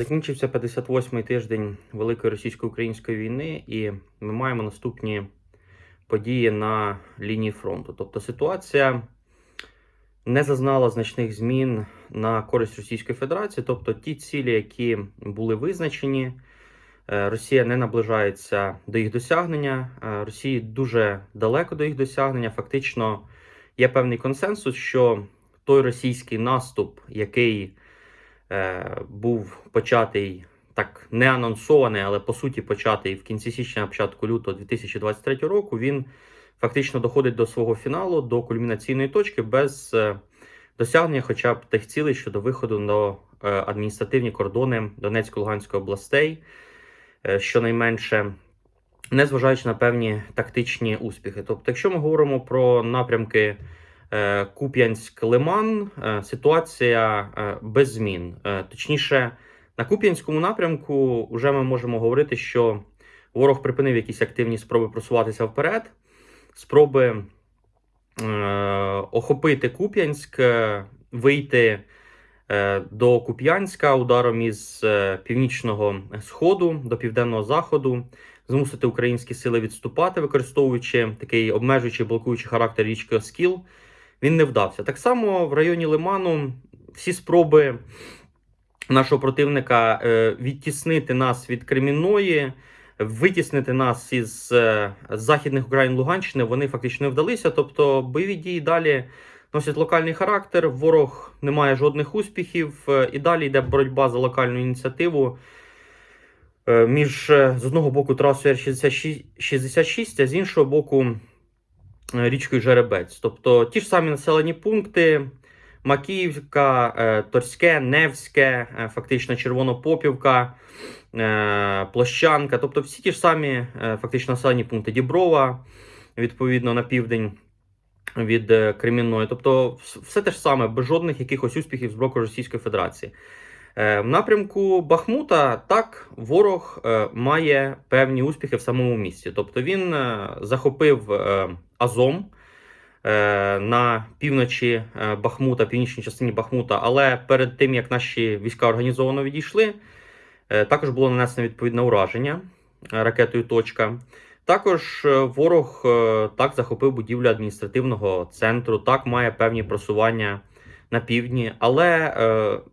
Закінчився 58-й тиждень Великої російсько-української війни, і ми маємо наступні події на лінії фронту. Тобто ситуація не зазнала значних змін на користь Російської Федерації. Тобто ті цілі, які були визначені, е, Росія не наближається до їх досягнення. е, Росії дуже далеко до їх досягнення. Фактично є певний консенсус, що той російський наступ, який був початий так не анонсований, але по суті початий в кінці січня, початку лютого 2023 року, він фактично доходить до свого фіналу, до кульмінаційної точки без е, досягнення хоча б тих цілей щодо виходу на е, адміністративні кордони Донецько-Луганської областей, е, щонайменше. Незважаючи на певні тактичні успіхи. Тобто, якщо ми говоримо про напрямки е, Куп'янськ-Лиман, е, ситуація е, без змін. Точніше, на Куп'янському напрямку вже ми можемо говорити, що ворог припинив якісь активні спроби просуватися вперед, спроби охопити Куп'янськ, вийти до Куп'янська ударом із північного сходу до південного заходу, змусити українські сили відступати, використовуючи такий обмежуючий блокуючий характер річки Оскіл. Він не вдався. Так само в районі Лиману всі спроби нашого противника е, відтіснити нас від Кремінної, витіснити нас із е, західних Україн Луганщини, вони фактично не вдалися. Тобто бойові дії далі носять локальний характер. Ворог не має жодних успіхів. е, І далі йде боротьба за локальну ініціативу. Між з одного боку трасою Р-66, а з іншого боку річкою Жеребець. Тобто ті ж самі населені пункти: Макіївка, е, Торське, Невське, е, фактично Червонопопівка, е, Площанка. Тобто всі ті ж самі е, фактично населені пункти Діброва, відповідно на південь від е, Кремінної. Тобто, все те ж саме, без жодних якихось успіхів з боку Російської Федерації. Е, В напрямку Бахмута так ворог е, має певні успіхи в самому місті. Тобто він е, захопив е, Азом е, на півночі е, Бахмута, північній частині Бахмута. Але перед тим як наші війська організовано відійшли, е, також було нанесено відповідне ураження ракетою Точка. Також ворог так захопив будівлю адміністративного центру, так має певні просування на півдні, але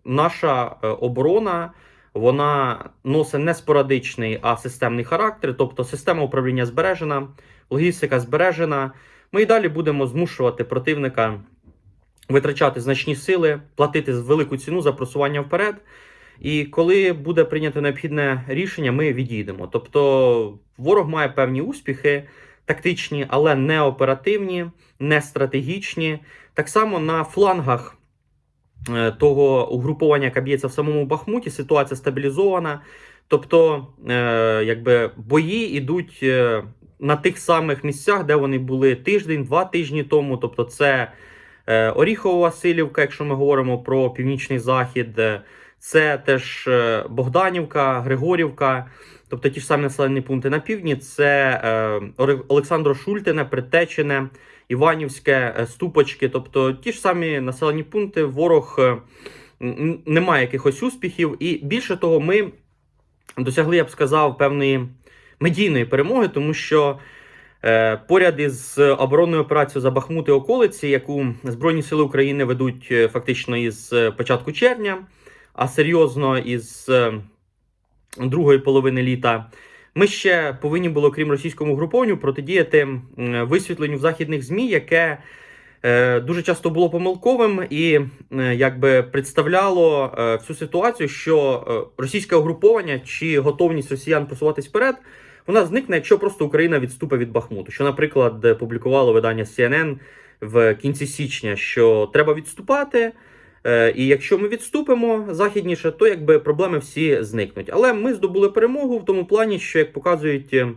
наша оборона вона носить не спорадичний, а системний характер. Тобто система управління збережена, логістика збережена. Ми і далі будемо змушувати противника витрачати значні сили, платити велику ціну за просування вперед. І коли буде прийнято необхідне рішення, ми відійдемо. Тобто ворог має певні успіхи, тактичні, але не оперативні, не стратегічні. Так само на флангах е, того угруповання, яке б'ється в самому Бахмуті, ситуація стабілізована. Тобто, е, якби бої йдуть е, на тих самих місцях, де вони були тиждень-два тижні тому. Тобто, це е, Оріхова Васильівка, якщо ми говоримо про північний захід, е, це теж е, Богданівка, Григорівка. Тобто ті ж самі населені пункти на півдні, це Олександро Шультине, Притечене, Іванівське, Ступочки. Тобто ті ж самі населені пункти, ворог не має якихось успіхів. І більше того, ми досягли, я б сказав, певної медійної перемоги, тому що е, поряд із оборонною операцією за Бахмут і околиці, яку Збройні Сили України ведуть е, фактично із е, початку червня, а серйозно із е, другої половини літа. Ми ще повинні були, крім російському групованню, протидіяти висвітленню в західних ЗМІ, яке дуже часто було помилковим і е, якби представляло е, всю ситуацію, що е, російське угруповання чи готовність росіян просуватись вперед, вона зникне, якщо просто Україна відступить від Бахмуту. Що, наприклад, е, публікувало видання CNN в кінці січня, що треба відступати. Е, І якщо ми відступимо західніше, то якби проблеми всі зникнуть. Але ми здобули перемогу в тому плані, що як показують е, е,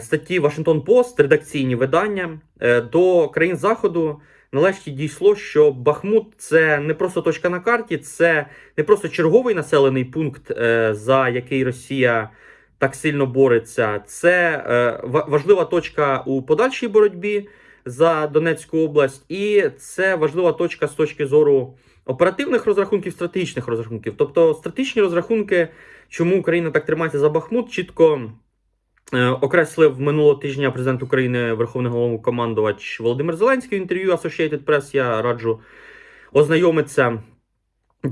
статті Washington Post, редакційні видання е, до країн Заходу. Нарешті дійшло, що Бахмут це не просто точка на карті, це не просто черговий населений пункт, е, за який Росія так сильно бореться. Це е, важлива точка у подальшій боротьбі за Донецьку область, і це важлива точка з точки зору оперативних розрахунків, стратегічних розрахунків. Тобто стратегічні розрахунки, чому Україна так тримається за Бахмут, чітко е, окреслив минулого тижня президент України, Верховний головнокомандувач Володимир Зеленський в інтерв'ю Associated Press. Я раджу ознайомитися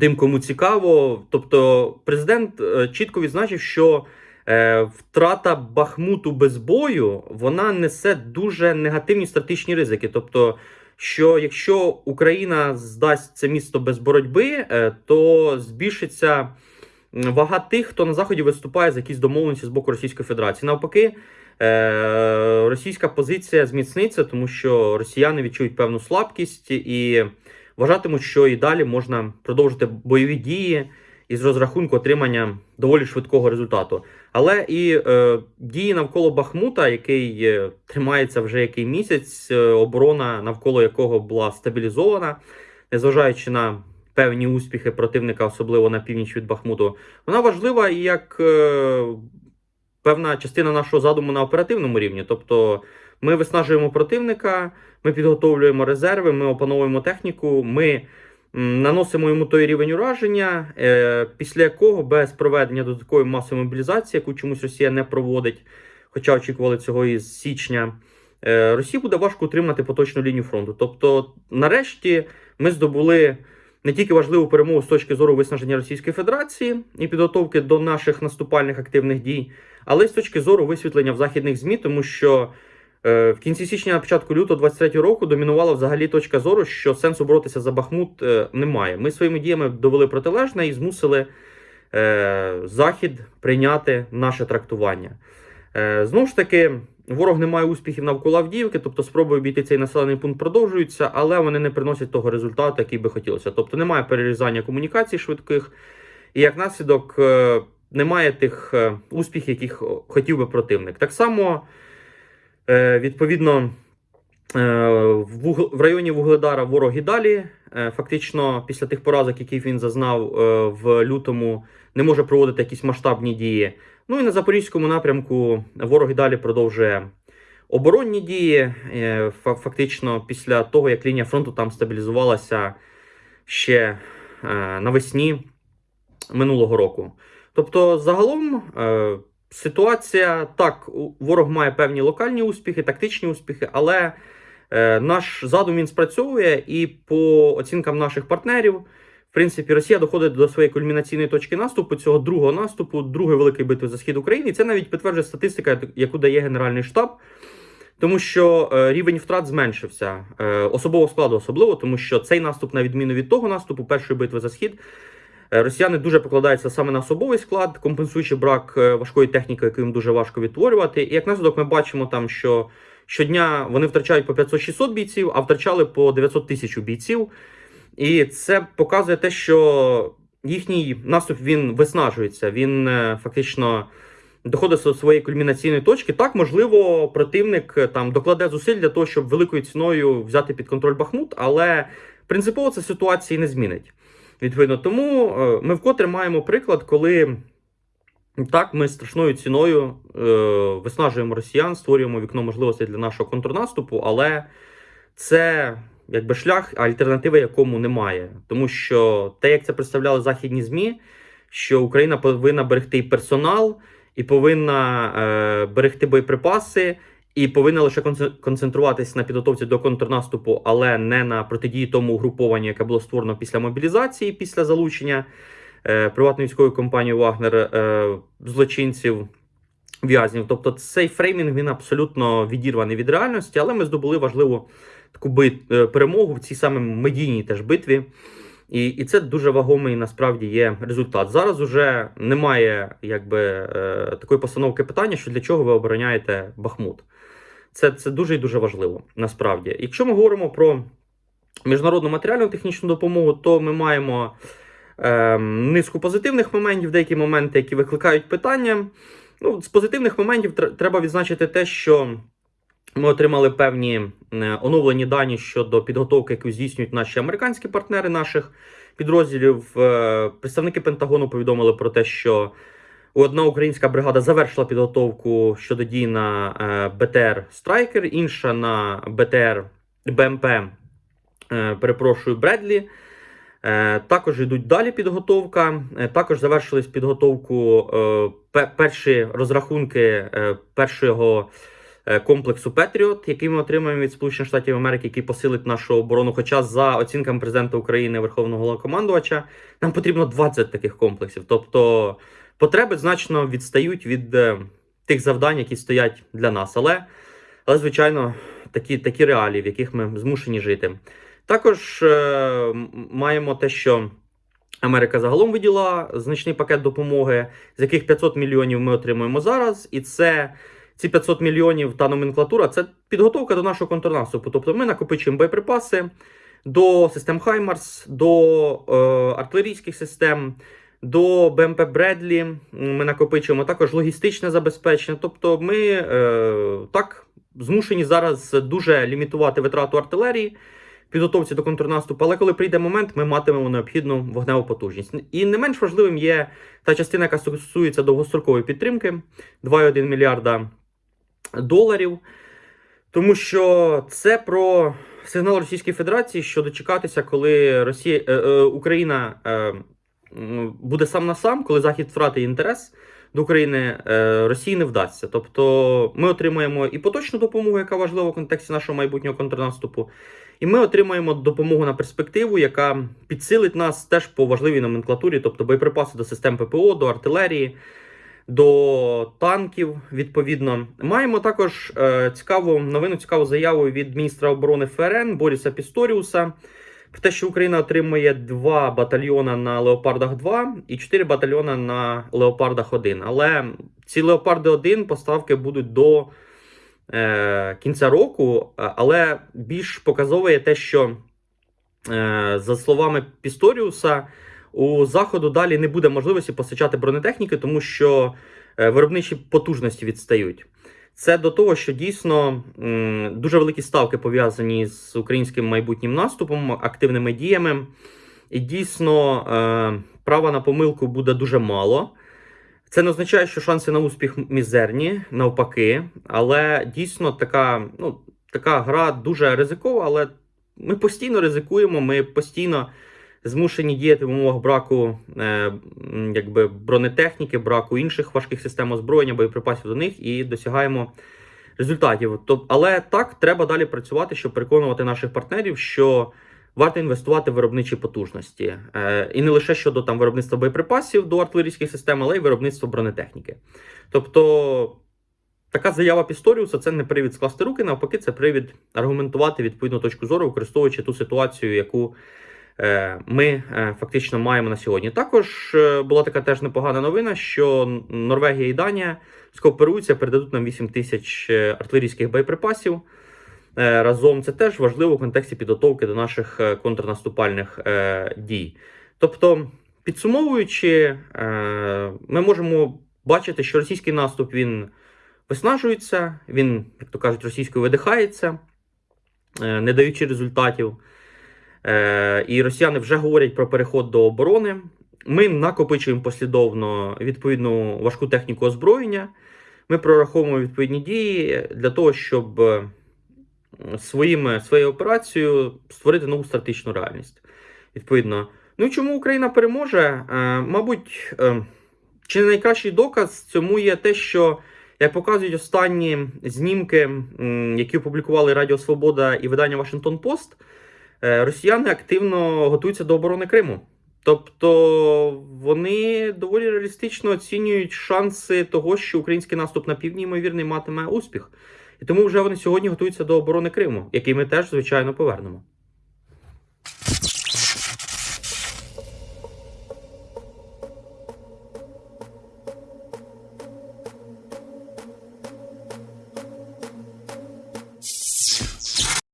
тим, кому цікаво. Тобто, президент е, чітко відзначив, що е, втрата Бахмуту без бою вона несе дуже негативні стратегічні ризики. Тобто, що якщо Україна здасть це місто без боротьби, е, то збільшиться вага тих, хто на заході виступає за якісь домовленості з боку Російської Федерації. Навпаки, е, російська позиція зміцниться, тому що росіяни відчують певну слабкість і вважатимуть, що і далі можна продовжити бойові дії із розрахунку отримання доволі швидкого результату. Але і е, дії навколо Бахмута, який е, тримається вже який місяць, е, оборона навколо якого була стабілізована, незважаючи на певні успіхи противника, особливо на північ від Бахмуту, вона важлива і як е, певна частина нашого задуму на оперативному рівні. Тобто ми виснажуємо противника, ми підготовлюємо резерви, ми опановуємо техніку, ми наносимо йому той рівень ураження, е, після якого без проведення додаткової масової мобілізації, яку чомусь Росія не проводить, хоча очікували цього із січня. е, Росії буде важко утримати поточну лінію фронту. Тобто, нарешті, ми здобули не тільки важливу перемогу з точки зору виснаження Російської Федерації і підготовки до наших наступальних активних дій, але й з точки зору висвітлення в західних ЗМІ, тому що е, в кінці січня, на початку лютого 23 року домінувала взагалі точка зору, що сенсу боротися за Бахмут е, немає. Ми своїми діями довели протилежне і змусили е, Захід прийняти наше трактування. Знову ж таки, ворог не має успіхів навколо Авдіївки, тобто спроби обійти цей населений пункт продовжуються, але вони не приносять того результату, який би хотілося. Тобто немає перерізання комунікацій швидких, і як наслідок е, немає тих е, успіхів, яких хотів би противник. Так само, е, відповідно, в, районі Вугледара ворог і далі. Фактично, після тих поразок, які він зазнав в лютому, не може проводити якісь масштабні дії. Ну і на запорізькому напрямку ворог і далі продовжує оборонні дії. е, Фактично, після того, як лінія фронту там стабілізувалася ще е, навесні минулого року. Тобто, загалом е, ситуація так, ворог має певні локальні успіхи, тактичні успіхи, але наш задум він спрацьовує, і по оцінкам наших партнерів, в принципі, Росія доходить до своєї кульмінаційної точки наступу, цього другого наступу, другої великої битви за схід України. І це навіть підтверджує статистика, яку дає Генеральний штаб. Тому що е, рівень втрат зменшився е, особового складу, особливо, тому що цей наступ, на відміну від того наступу, першої битви за схід, е, росіяни дуже покладаються саме на особовий склад, компенсуючи брак важкої техніки, яку їм дуже важко відтворювати. І як наслідок, ми бачимо там, що щодня вони втрачають по 500-600 бійців, а втрачали по 900 тисяч бійців. І це показує те, що їхній наступ він виснажується. Він е, фактично доходить до своєї кульмінаційної точки. Так, можливо, противник е, там докладе зусиль для того, щоб великою ціною взяти під контроль Бахмут, але принципово це ситуації не змінить. Відповідно, тому е, ми вкотре маємо приклад, коли так ми страшною ціною е, виснажуємо росіян, створюємо вікно можливостей для нашого контрнаступу, але це якби шлях, альтернативи якому немає. Тому що те, як це представляли західні ЗМІ, що Україна повинна берегти персонал, і повинна е, берегти боєприпаси, і повинна лише конце- концентруватися на підготовці до контрнаступу, але не на протидії тому угрупованню, яке було створено після мобілізації, після залучення е, приватної військової компанії Вагнер е, злочинців. В'язнів, тобто цей фреймінг він абсолютно відірваний від реальності, але ми здобули важливу таку бит, е, перемогу в цій саме медійній теж битві. І, і це дуже вагомий насправді є результат. Зараз уже немає якби е, такої постановки питання, що для чого ви обороняєте Бахмут. Це, це дуже і дуже важливо насправді. Якщо ми говоримо про міжнародну матеріальну технічну допомогу, то ми маємо е, низку позитивних моментів, деякі моменти, які викликають питання. Ну, з позитивних моментів треба відзначити те, що ми отримали певні е, оновлені дані щодо підготовки, яку здійснюють наші американські партнери наших підрозділів. Е, Представники Пентагону повідомили про те, що Одна українська бригада завершила підготовку щодо дій на е, БТР Страйкер, інша на БТР БМП, перепрошую, Бредлі. Також йдуть далі підготовка. Також завершились підготовку перші розрахунки першого комплексу Петріот, який ми отримаємо від Сполучених Штатів Америки, який посилить нашу оборону. Хоча за оцінками президента України Верховного Головнокомандувача, нам потрібно 20 таких комплексів. Тобто потреби значно відстають від е, тих завдань, які стоять для нас. Але, але звичайно, такі, такі реалії, в яких ми змушені жити. Також е, маємо те, що Америка загалом виділа значний пакет допомоги, з яких 500 мільйонів ми отримуємо зараз, і це. Ці 500 мільйонів та номенклатура це підготовка до нашого контрнаступу. Тобто ми накопичуємо боєприпаси до систем Хаймарс, до е, артилерійських систем, до БМП Бредлі. Ми накопичуємо також логістичне забезпечення. Тобто, ми е, так змушені зараз дуже лімітувати витрату артилерії. Підготовці до контрнаступу, але коли прийде момент, ми матимемо необхідну вогневу потужність. І не менш важливим є та частина, яка стосується довгострокової підтримки 2,1 мільярда доларів. Тому що це про сигнал Російської Федерації, що дочекатися, коли Росія, е, е, Україна е, буде сам на сам, коли Захід втратить інтерес до України, е, Росії не вдасться. Тобто ми отримаємо і поточну допомогу, яка важлива в контексті нашого майбутнього контрнаступу, і ми отримаємо допомогу на перспективу, яка підсилить нас теж по важливій номенклатурі, тобто боєприпаси до систем ППО, до артилерії до танків. Відповідно, маємо також е, цікаву новину, цікаву заяву від міністра оборони ФРН Боріса Пісторіуса про те, що Україна отримує два батальйони на Леопардах 2 і 4 батальйони на Леопардах 1. Але ці Леопарди 1 поставки будуть до е, кінця року, е, але більш показовує те, що, е, за словами Пісторіуса, у заходу далі не буде можливості постачати бронетехніки, тому що е, виробничі потужності відстають. Це до того, що дійсно дуже великі ставки пов'язані з українським майбутнім наступом, активними діями. І дійсно е, права на помилку буде дуже мало. Це не означає, що шанси на успіх мізерні, навпаки. Але дійсно така, ну, така гра дуже ризикова, але ми постійно ризикуємо, ми постійно змушені діяти в умовах браку е, якби, бронетехніки, браку інших важких систем озброєння, боєприпасів до них і досягаємо результатів. Тоб- але так треба далі працювати, щоб переконувати наших партнерів, що варто інвестувати в виробничі потужності. Е, і не лише щодо там виробництва боєприпасів до артилерійських систем, але й виробництва бронетехніки. Тобто. Така заява Пісторіуса це не привід скласти руки, навпаки, це привід аргументувати відповідну точку зору, використовуючи ту ситуацію, яку ми е, фактично маємо на сьогодні. Також е, була така теж непогана новина, що Норвегія і Данія скооперуються, передадуть нам 8 тисяч е, артилерійських боєприпасів. Е, Разом це теж важливо в контексті підготовки до наших е, контрнаступальних е, дій. Тобто, підсумовуючи, е, ми можемо бачити, що російський наступ він виснажується, він, як то кажуть, російською видихається, е, не даючи результатів. Е, І росіяни вже говорять про переход до оборони. Ми накопичуємо послідовно відповідну важку техніку озброєння. Ми прораховуємо відповідні дії для того, щоб е, своїми, своєю операцією створити нову стратегічну реальність. Відповідно. Ну і чому Україна переможе? Е, Мабуть, чи не найкращий доказ цьому є те, що, як показують останні знімки, які опублікували Радіо Свобода і видання Вашингтон Пост, росіяни активно готуються до оборони Криму. Тобто вони доволі реалістично оцінюють шанси того, що український наступ на півдні, ймовірний, матиме успіх. І тому вже вони сьогодні готуються до оборони Криму, який ми теж, звичайно, повернемо.